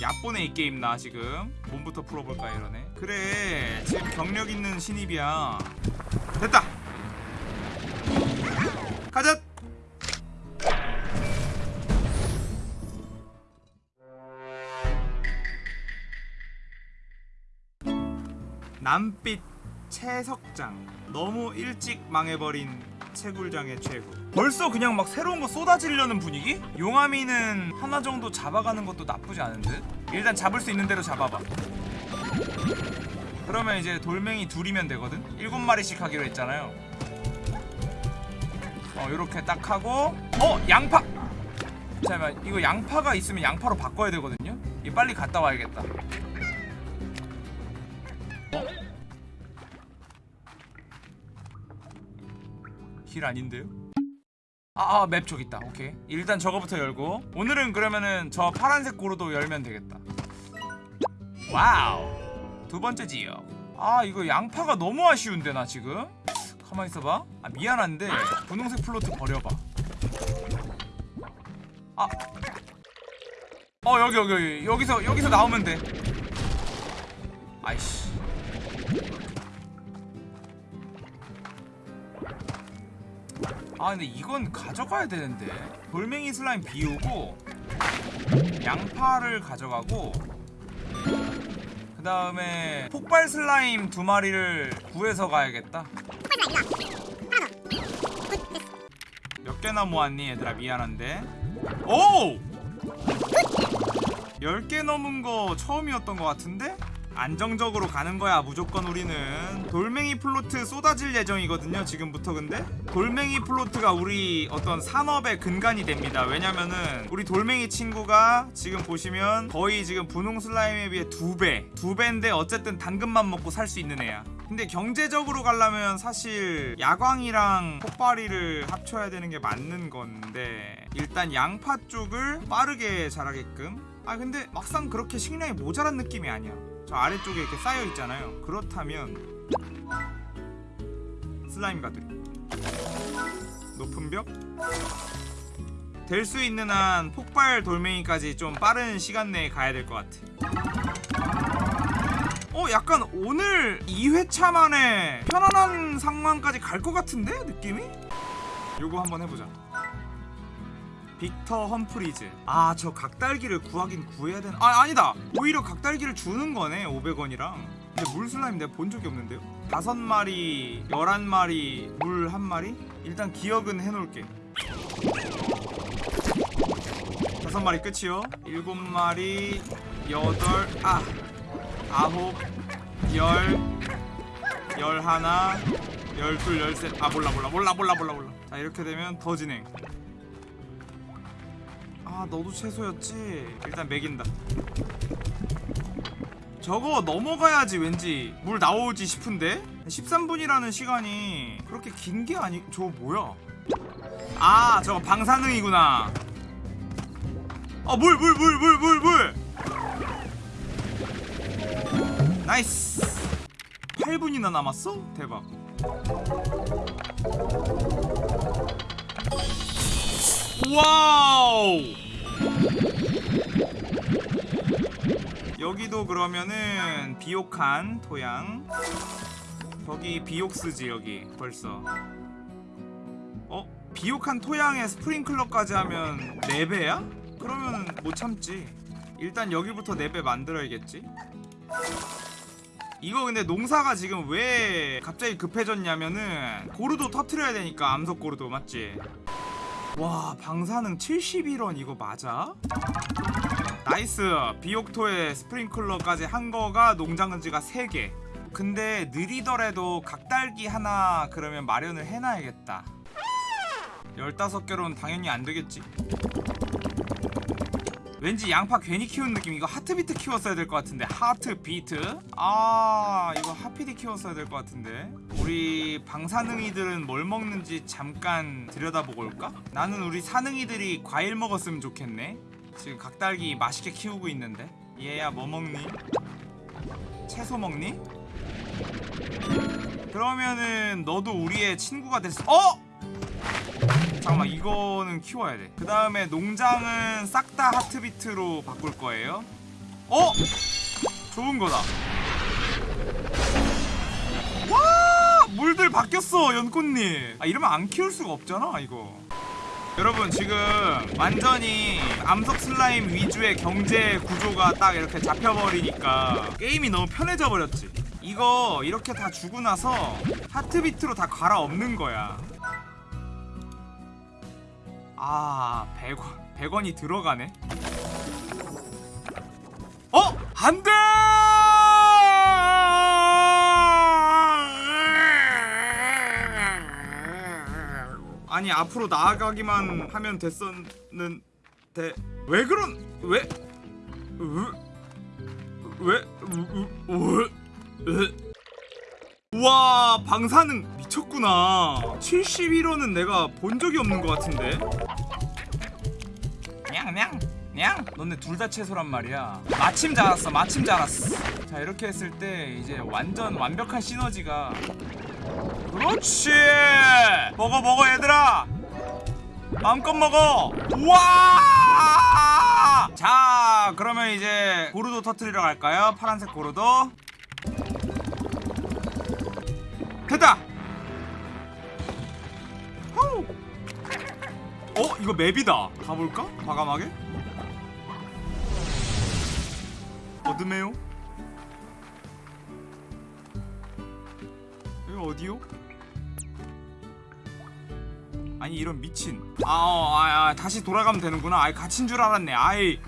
얕보네 이 게임 나 지금 몸부터 풀어볼까 이러네. 그래 지금 경력 있는 신입이야. 됐다. 가자. 남빛 채석장. 너무 일찍 망해버린 채굴장의 최후 벌써 그냥 막 새로운 거 쏟아지려는 분위기? 용암이는 하나 정도 잡아가는 것도 나쁘지 않은 듯? 일단 잡을 수 있는 대로 잡아봐 그러면 이제 돌멩이 둘이면 되거든? 일곱 마리씩 하기로 했잖아요 어 요렇게 딱 하고 어! 양파! 잠깐만 이거 양파가 있으면 양파로 바꿔야 되거든요? 이 빨리 갔다 와야겠다 길 아닌데요? 아, 아, 맵 저기 있다. 오케이. 일단 저거부터 열고. 오늘은 그러면은 저 파란색 고루도 열면 되겠다. 와우. 두 번째 지역. 아, 이거 양파가 너무 아쉬운데 나 지금. 가만 있어봐. 아, 미안한데 분홍색 plort 버려봐. 아. 어, 여기 여기 여기 여기서 여기서 나오면 돼. 아이씨. 아 근데 이건 가져가야 되는데 돌멩이 슬라임 비우고 양파를 가져가고 그 다음에 폭발 슬라임 두 마리를 구해서 가야겠다 몇 개나 모았니 얘들아 미안한데 오! 10개 넘은 거 처음이었던 것 같은데? 안정적으로 가는 거야 무조건 우리는. 돌멩이 plort 쏟아질 예정이거든요 지금부터 근데. 돌멩이 plort가 우리 어떤 산업의 근간이 됩니다. 왜냐면은 우리 돌멩이 친구가 지금 보시면 거의 지금 분홍 슬라임에 비해 두배 두배인데 어쨌든 당근만 먹고 살 수 있는 애야. 근데 경제적으로 가려면 사실 야광이랑 폭발이를 합쳐야 되는 게 맞는 건데 일단 양파 쪽을 빠르게 자라게끔. 아 근데 막상 그렇게 식량이 모자란 느낌이 아니야 저 아래쪽에 이렇게 쌓여 있잖아요. 그렇다면 슬라임 가두리. 높은 벽? 될 수 있는 한 폭발 돌멩이까지 좀 빠른 시간 내에 가야 될 것 같아. 어 약간 오늘 2회차 만에 편안한 상황까지 갈 것 같은데? 느낌이? 요거 한번 해보자 빅터 험프리즈. 아 저 각달기를 구하긴 구해야 되나? 아 아니다. 오히려 각달기를 주는 거네 500원이랑. 근데 물 슬라임 내가 본 적이 없는데요? 다섯 마리 열한 마리 물 한 마리? 일단 기억은 해놓을게. 다섯 마리 끝이요. 일곱 마리 여덟 아 아홉 열 열하나 열둘 열셋. 아 몰라 몰라. 몰라 몰라 몰라 몰라. 자 이렇게 되면 더 진행 아 너도 채소였지? 일단 매긴다. 저거 넘어가야지 왠지. 물 나오지 싶은데? 13분이라는 시간이 그렇게 긴 게 아니 저거 뭐야? 아 저거 방사능이구나. 아물 물 물 물 물 물! nice! 8분이나 남았어? 대박. 와우 여기도 그러면은 비옥한 토양 거기 비옥스지 여기 벌써 어? 비옥한 토양에 스프링클러까지 하면 4배야? 그러면 못 참지 일단 여기부터 4배 만들어야겠지 이거 근데 농사가 지금 왜 갑자기 급해졌냐면은 고르도 터트려야 되니까 암석 고르도 맞지? 와 방사능 71원 이거 맞아? 나이스 비옥토에 스프링클러까지 한 거가 농장은지가 3개. 근데 느리더라도 각달기 하나 그러면 마련을 해놔야겠다. 15개로는 당연히 안 되겠지. 왠지 양파 괜히 키운 느낌. 이거 하트비트 키웠어야 될 것 같은데. 하트비트? 아 이거 하피디 키웠어야 될 것 같은데. 우리 방사능이들은 뭘 먹는지 잠깐 들여다보고 올까? 나는 우리 사능이들이 과일 먹었으면 좋겠네 지금 각달기 맛있게 키우고 있는데 얘야 뭐 먹니? 채소 먹니? 그러면은 너도 우리의 친구가 됐어 어? 잠깐만 이거는 키워야 돼그 다음에 농장은 싹 다 하트비트로 바꿀 거예요 어? 좋은 거다. 와! 물들 바뀌었어, 연꽃님. 아, 이러면 안 키울 수가 없잖아, 이거. 여러분, 지금 완전히 암석 슬라임 위주의 경제 구조가 딱 이렇게 잡혀버리니까 게임이 너무 편해져 버렸지. 이거 이렇게 다 주고 나서 하트비트로 다 갈아엎는 거야. 아, 100원. 100원이 들어가네. 어? 안 돼! 아니, 앞으로 나아가기만 하면 됐었는데. 왜 그런 왜? 왜? 우와 방사능 미쳤구나. 71호는 내가 본 적이 없는 것 같은데. 냥냥 냥 너네 둘 다 채소란 말이야. 마침 자랐어 마침 자랐어. 자 이렇게 했을 때 이제 완전 완벽한 시너지가. 그렇지! 먹어 먹어 얘들아! 마음껏 먹어! 우와! 자 그러면 이제 고르도 터트리러 갈까요? 파란색 고르도? 됐다! 후. 어 이거 맵이다. 가볼까? 과감하게 어둠에요? 여기 어디요? 아니 이런 미친. 아, 어, 아, 아 다시 돌아가면 되는구나. 아이 갇힌 줄 알았네. 아이.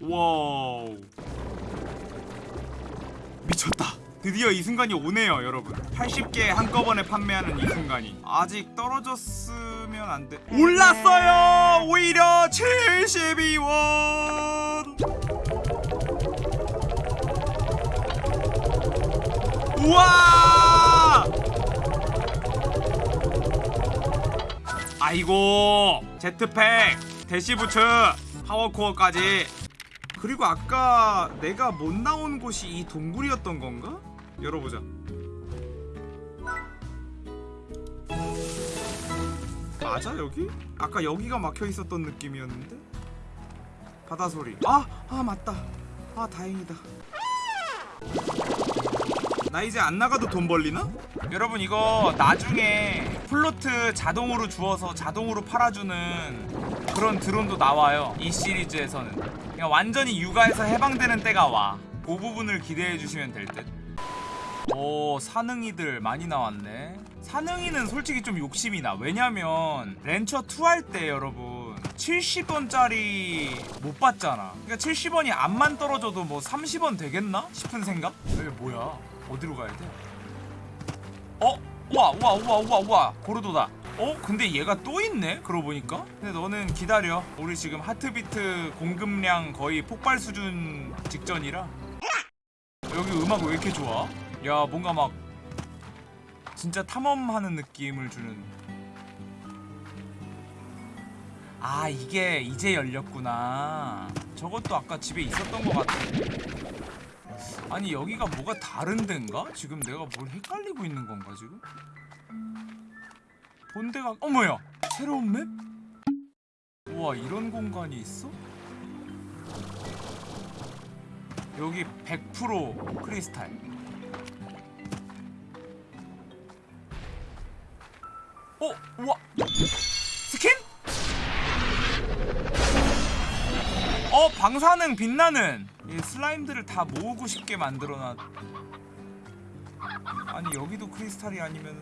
와우. 미쳤다. 드디어 이 순간이 오네요 여러분. 80개 한꺼번에 판매하는 이 순간이. 아직 떨어졌으면 안돼. 올랐어요! 오히려 72원 우와 아이고 제트팩 대시부츠 파워코어까지 그리고 아까 내가 못 나온 곳이 이 동굴이었던 건가? 열어보자 맞아 여기? 아까 여기가 막혀 있었던 느낌이었는데? 바다 소리 아! 아 맞다 아 다행이다 나 이제 안 나가도 돈 벌리나? 여러분 이거 나중에 plort 자동으로 주어서 자동으로 팔아주는 그런 드론도 나와요 이 시리즈에서는. 그냥 완전히 육아에서 해방되는 때가 와 그 부분을 기대해 주시면 될듯. 오 사능이들 많이 나왔네. 사능이는 솔직히 좀 욕심이 나. 왜냐면 Rancher 2 할 때 여러분 70원짜리 못 받잖아. 그러니까 70원이 암만 떨어져도 뭐 30원 되겠나? 싶은 생각? 왜 뭐야 어디로 가야 돼? 어? 우와 우와 우와 우와 우와 고르도다 어? 근데 얘가 또 있네? 그러고 보니까 근데 너는 기다려 우리 지금 하트비트 공급량 거의 폭발 수준 직전이라 여기 음악 왜 이렇게 좋아? 야 뭔가 막 진짜 탐험하는 느낌을 주는 아 이게 이제 열렸구나 저것도 아까 집에 있었던 것 같아 아니 여기가 뭐가 다른 데인가? 지금 내가 뭘 헷갈리고 있는 건가 지금? 본 데가 어머야 새로운 맵? 우와 이런 공간이 있어? 여기 100% 크리스탈 어? 우와 방사능 빛나는 이 슬라임들을 다 모으고 싶게 만들어놨 아니 여기도 크리스탈이 아니면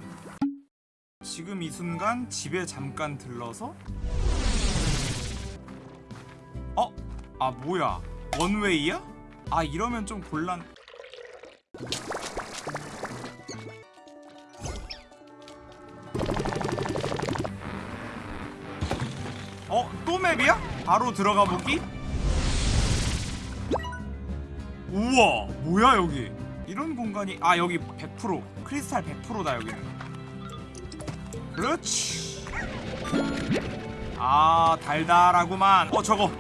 지금 이 순간 집에 잠깐 들러서 어? 아 뭐야 원웨이야? 아 이러면 좀 곤란 어? 또 맵이야? 바로 들어가 보기? 우와 뭐야 여기? 이런 공간이 아 여기 100% 크리스탈 100%다 여기는. 그렇지. 아 달달하구만. 어 저거.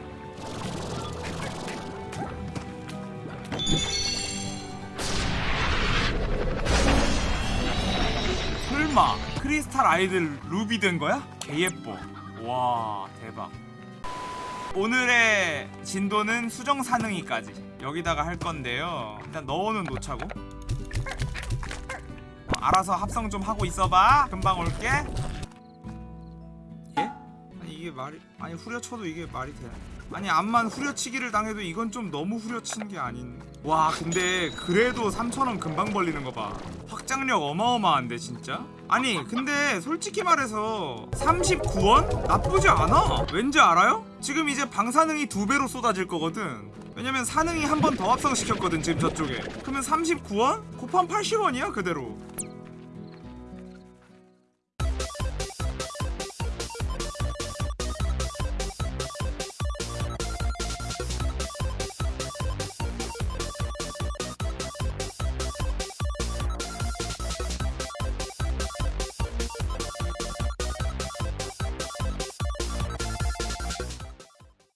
설마 크리스탈 아이들 루비 된 거야? 개 예뻐. 와 대박. 오늘의 진도는 수정 사능이까지 여기다가 할 건데요 일단 넣어는 놓자고 어, 알아서 합성 좀 하고 있어봐 금방 올게 예? 아니 이게 말이 아니 후려쳐도 이게 말이 돼? 아니 암만 후려치기를 당해도 이건 좀 너무 후려치는 게 아닌 와 근데 그래도 3천원 금방 벌리는 거봐 확장력 어마어마한데 진짜? 아니 근데 솔직히 말해서 39원? 나쁘지 않아 왠지 알아요? 지금 이제 방사능이 두 배로 쏟아질 거거든 왜냐면 사능이 한 번 더 합성시켰거든 지금 저쪽에 그러면 39원? 곱하면 80원이야 그대로